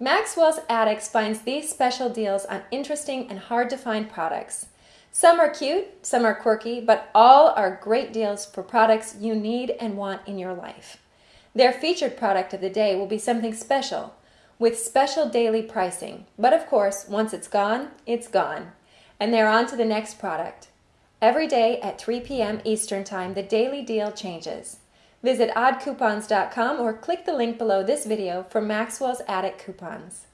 Maxwell's Attic finds these special deals on interesting and hard to find products. Some are cute, some are quirky, but all are great deals for products you need and want in your life. Their featured product of the day will be something special with special daily pricing. But of course, once it's gone, it's gone. And they're on to the next product. Every day at 3 p.m. Eastern Time, the daily deal changes. Visit oddcoupons.com or click the link below this video for Maxwell's Attic coupons.